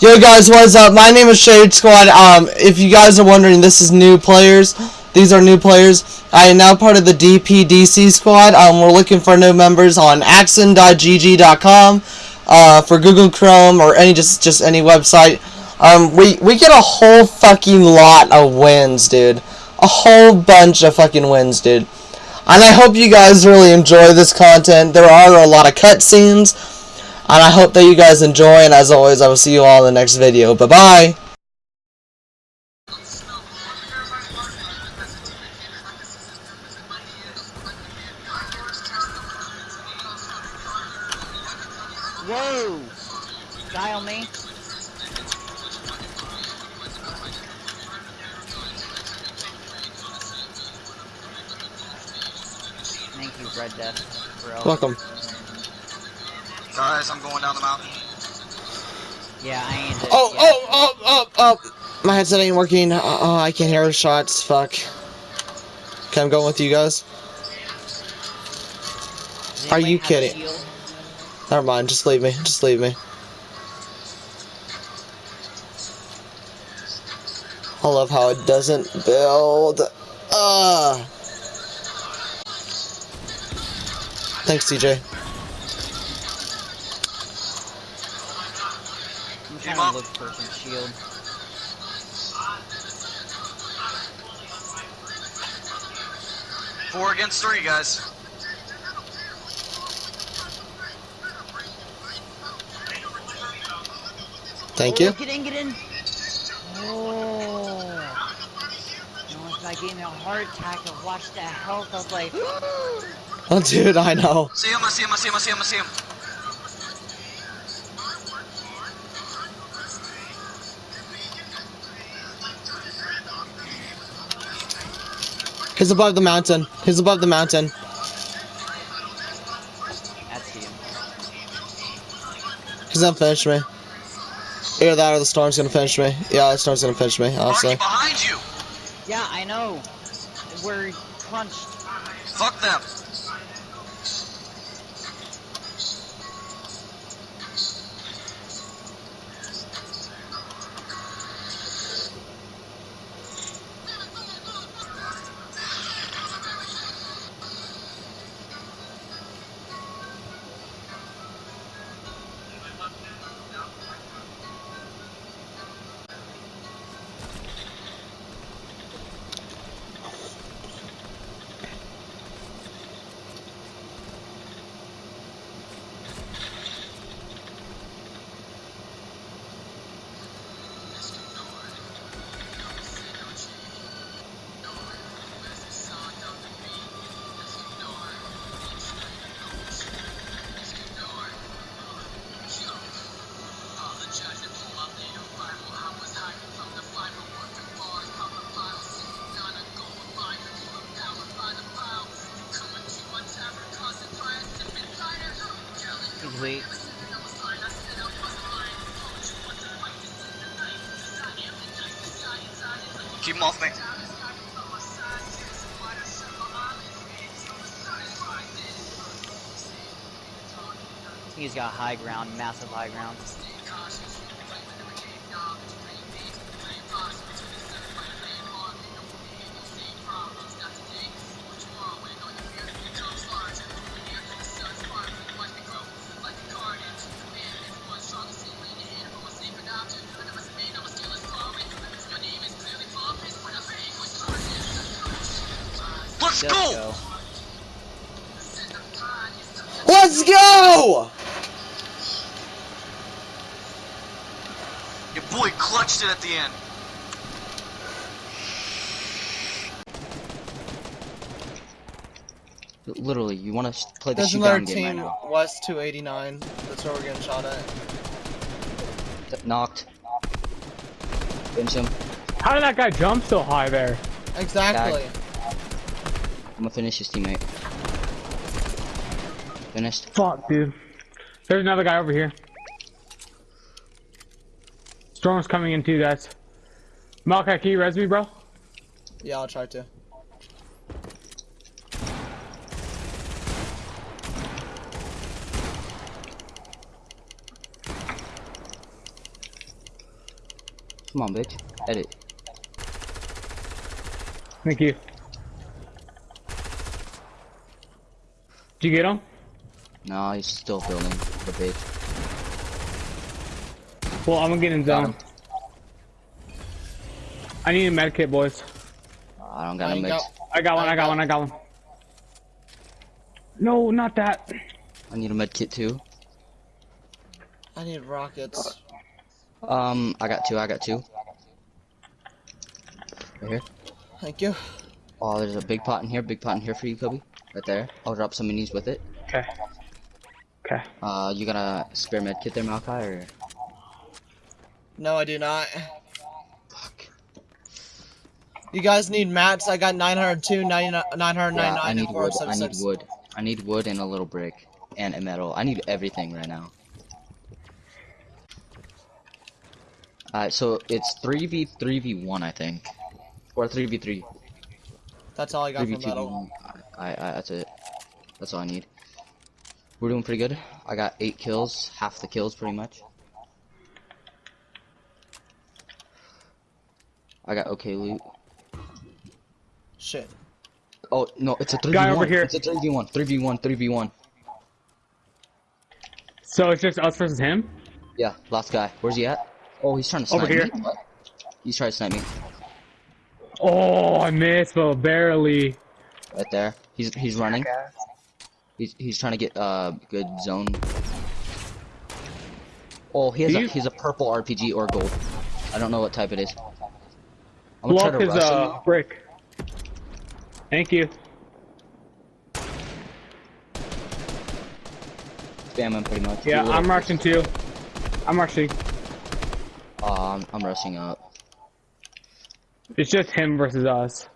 Yo guys, what's up? My name is Shade Squad. Um, if you guys are wondering, this is new players. These are new players. I am now part of the DPDC squad. Um, we're looking for new members on axon.gg.com, uh, for Google Chrome or any just just any website. Um, we we get a whole fucking lot of wins, dude. A whole bunch of fucking wins, dude. And I hope you guys really enjoy this content. There are a lot of cutscenes. And I hope that you guys enjoy, and as always, I will see you all in the next video. Bye-bye! Yeah, I ain't. Oh, yeah. oh, oh, oh, oh! My headset ain't working. Oh, I can't hear the shots. Fuck. Okay, I'm going with you guys. Are you kidding? Never mind. Just leave me. Just leave me. I love how it doesn't build. Uh. Thanks, TJ. I'm Team trying up. to look for some shield. Four against three, guys. Thank oh, you. Get in, get in. Oh. Almost I gave me a heart attack. I watched that health. I was like, Oh, dude, I know. See him, I see him, I see him, I see him, I see him. He's above the mountain. He's above the mountain. He's gonna finish me. Either that or the storm's gonna finish me. Yeah, the storm's gonna finish me, honestly. Marky behind you. Yeah, I know. We're crunched. Fuck them. Wait. Keep him off me. He's got high ground, massive high ground. Let's Let's go. go. Let's go! Your boy clutched it at the end. Literally, you want to play the There's shoot down another game right team, now. West 289. That's where we're getting shot at. Th- Knocked. Finish him. How did that guy jump so high there? Exactly. I'm gonna finish his teammate. Finished. Fuck, dude. There's another guy over here. Storm's coming in too, guys. Malachi, can you res me, bro? Yeah, I'll try to. Come on, bitch. Edit. Thank you. Did you get him? No, he's still building. The bitch. Well, I'm gonna get in Got zone. I need a med kit, boys. I don't got I a ain't mix. I got one, I got one, I got one. No, not that. I need a med kit too. I need rockets. Um, I got two. I got two. Right here. Thank you. Oh, there's a big pot in here. Big pot in here for you, Kobe. Right there. I'll drop some minis with it. Okay. Okay. Uh, you got a spare med kit there, Malachi, or? No, I do not. Fuck. You guys need mats. I got 902, 999, Yeah, I need wood. I need wood. I need wood and a little brick and a metal. I need everything right now. Alright, so it's 3v3v1, I think. Or 3v3. That's all I got for 3v2. I, I, that's it. That's all I need. We're doing pretty good. I got 8 kills, half the kills pretty much. I got okay loot. Shit. Oh, no, it's a 3v1. Guy over here. It's a 3v1. 3v1, 3v1. So it's just us versus him? Yeah, last guy. Where's he at? Oh, he's trying to Over snipe here. me. He's trying to snipe me. Oh, I missed, but barely. Right there. He's he's running. He's he's trying to get uh good zone. Oh, he has Do a you- he's a purple RPG or gold. I don't know what type it is. I'm gonna try to his rush uh, him. brick. Thank you. Spam him pretty much. Yeah, Do a I'm rushing too. I'm rushing. Uh, I'm, I'm rushing up. It's just him versus us.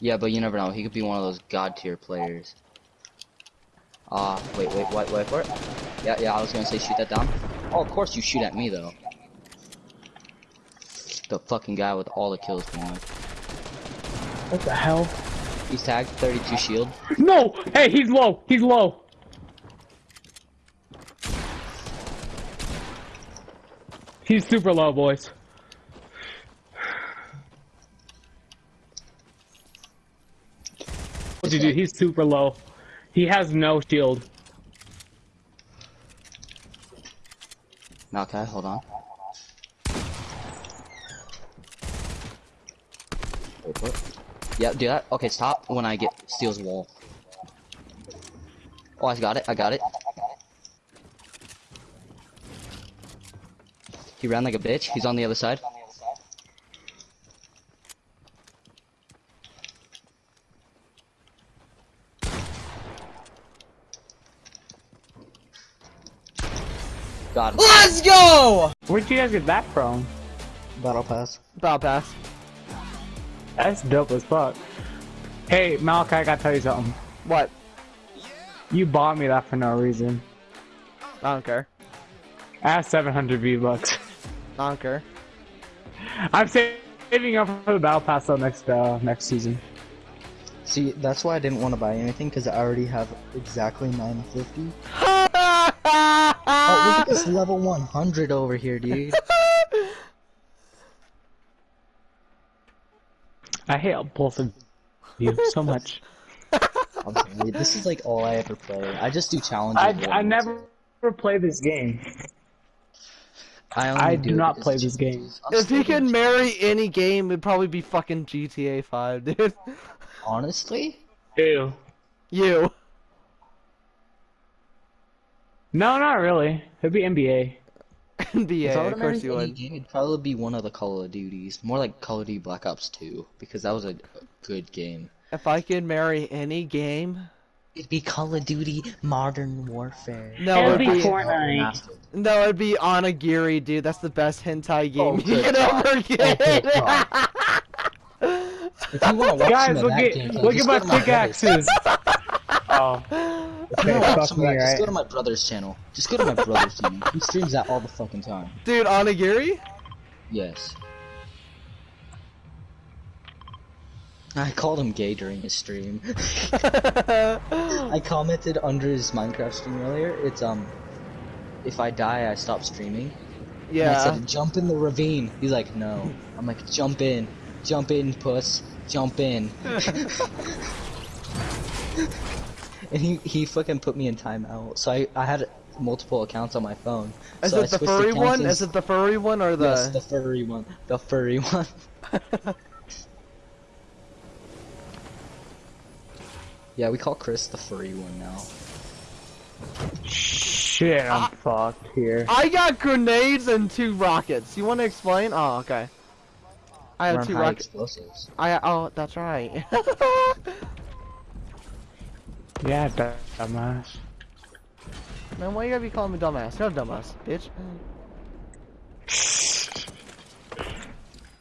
Yeah, but you never know. He could be one of those god tier players. Uh, wait, wait, wait, wait for it. Yeah, yeah, I was gonna say shoot that down. Oh, of course you shoot at me though. The fucking guy with all the kills pretty much. What the hell? He's tagged, 32 shield. No! Hey, he's low! He's low! He's super low, boys. Do? He's super low. He has no shield. Okay, hold on. What? Yeah, do that. Okay, stop when I get steals wall. Oh, I got it. I got it. He ran like a bitch. He's on the other side. Got him. Let's go! Where'd you guys get that from? Battle pass. Battle pass. That's dope as fuck. Hey, Malachi, I gotta tell you something. What? You bought me that for no reason. I don't care. I have 700 V-Bucks. I don't care. I'm saving up for the battle pass though next uh, next season. See, that's why I didn't want to buy anything because I already have exactly 950. Look at this level 100 over here, dude. I hate both of you so much. I'm this is like all I ever play. I just do challenges. I, with I them, never play this game. I, only I do it not play it's this game. If he can could doing marry any game, it'd probably be fucking GTA 5, dude. Honestly? Ew. You. No, not really. It'd be NBA. NBA, If I of course marry you would. game, it'd probably be one of the Call of Duties. More like Call of Duty Black Ops 2, because that was a good game. If I could marry any game, It'd be Call of Duty Modern Warfare. no, it'd It'd be be Fortnite. no, it'd be Onagiri, dude. That's the best hentai oh, game Oh, you good could God. ever oh, get. If you want to watch Guys, look that at gameplay, look at my go to brother's- pickaxes. oh, If you Okay, wanna watch fuck some of me, that, just go to my brother's channel. Just go to my brother's channel. He streams that all the fucking time. dude, Onagiri? Yes. I called him gay during his stream. I commented under his Minecraft stream earlier. It's um, if I die, I stop streaming. And I said, jump in the ravine. He's like, no. I'm like, jump in. Jump in, puss. Jump in. and he, he fucking put me in timeout. So I, I had multiple accounts on my phone. Is so I it the furry one? and- Is it the furry one or the? Yes, the furry one. The furry one. yeah, we call Chris the furry one now. Shit, I'm ah. fucked here. I got grenades and two rockets. You want to explain? Oh, okay. I have We're two rockets. explosives. I oh, that's right. Yeah, dumb- dumbass. Man, why you gotta be calling me dumbass? You're a dumbass, bitch.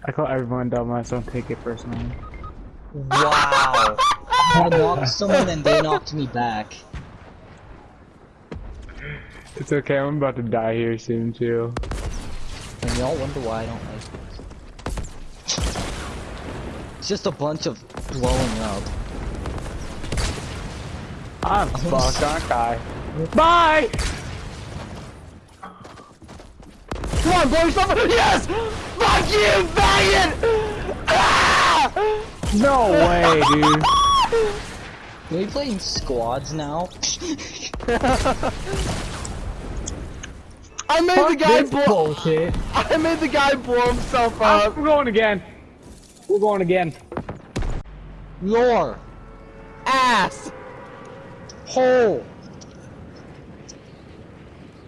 I call everyone dumbass, don't take it personally. Wow! I knocked someone and they knocked me back. It's okay, I'm about to die here soon too. And y'all wonder why I don't like this. It's just a bunch of blowing up. I'm fucked, aren't I? Bye! Come on, blow yourself up! Yes! Fuck you, faggot! Ah! No way, dude. Are we playing squads now? I made the guy blow. bullshit. I made the guy blow himself Uh, up. we're going again. We're going again. Your Ass, hole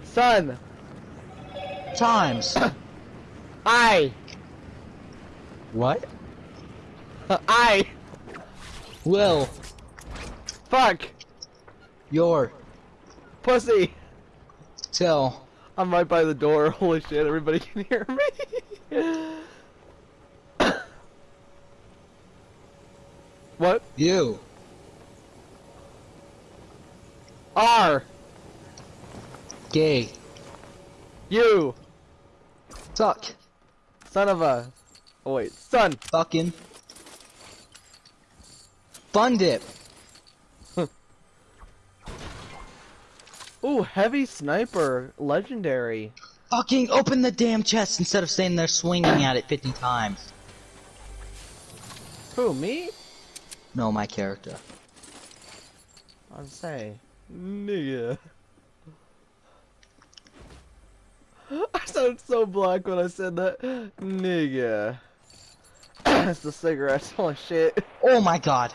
son. times. I, what? I. Will Fuck, your pussy. tell I'm right by the door. Holy shit! Everybody can hear me. what? you R. gay You. suck Son of a. Oh wait, son. fucking fun dip. Ooh, heavy sniper, legendary. Fucking open the damn chest instead of standing there swinging at it 50 times. Who, me? No, my character. I'd say, nigga. I sounded so black when I said that. Nigga. That's the cigarettes. Holy shit. Oh my god.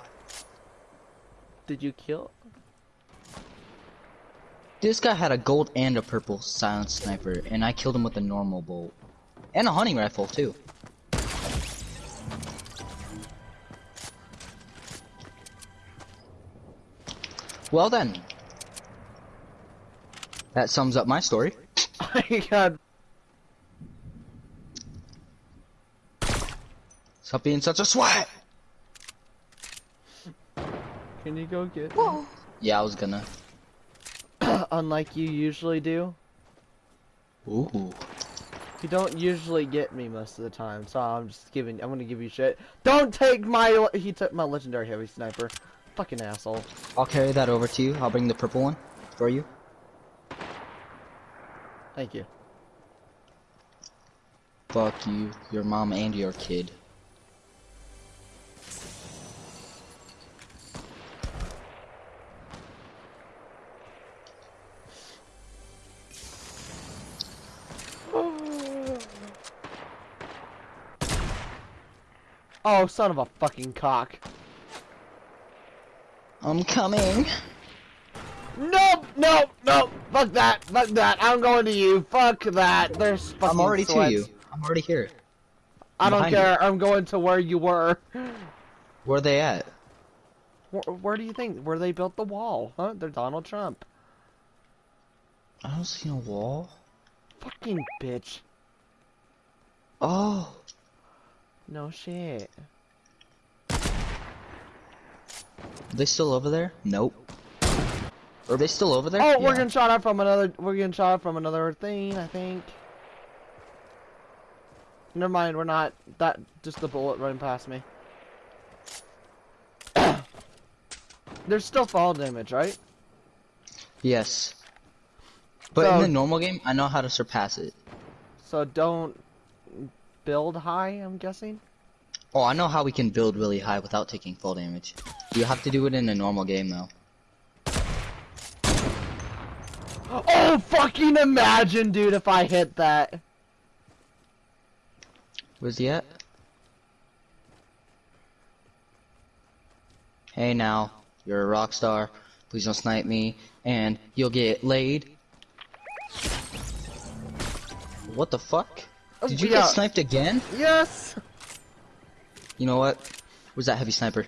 Did you kill? This guy had a gold and a purple silent sniper, and I killed him with a normal bolt. And a hunting rifle, too. Well then. That sums up my story. Oh I got. Stop being such a swat! Can you go get? Yeah, I was gonna. Unlike you usually do. Ooh. You don't usually get me most of the time, so I'm just giving. I'm gonna give you shit. Don't take my. He took my legendary heavy sniper. Fucking asshole. I'll carry that over to you. I'll bring the purple one for you. Thank you. Fuck you, your mom, and your kid. Oh, son of a fucking cock. I'm coming. Nope, nope, nope. Fuck that, fuck that. I'm going to you. Fuck that. There's fucking I'm already sweats. to you. I'm already here. I don't behind care. I'm going to where you were. Where are they at? Where, where do you think? Where they built the wall? Huh? They're Donald Trump. I don't see a wall. Fucking bitch. Oh. No shit. Are they still over there? Nope. Are they still over there? Oh, we're Yeah. getting shot at from another. We're getting shot at from another thing. I think. Never mind. We're not. That just the bullet running past me. There's still fall damage, right? Yes. But in the normal game, I know how to surpass it. So don't build high, I'm guessing? Oh, I know how we can build really high without taking full damage. You have to do it in a normal game though. Oh, fucking imagine, dude, if I hit that. Where's he at? Hey now, you're a rock star. Please don't snipe me, and you'll get laid. What the fuck? Did you Yeah. get sniped again? Yes! You know what? Where's that heavy sniper?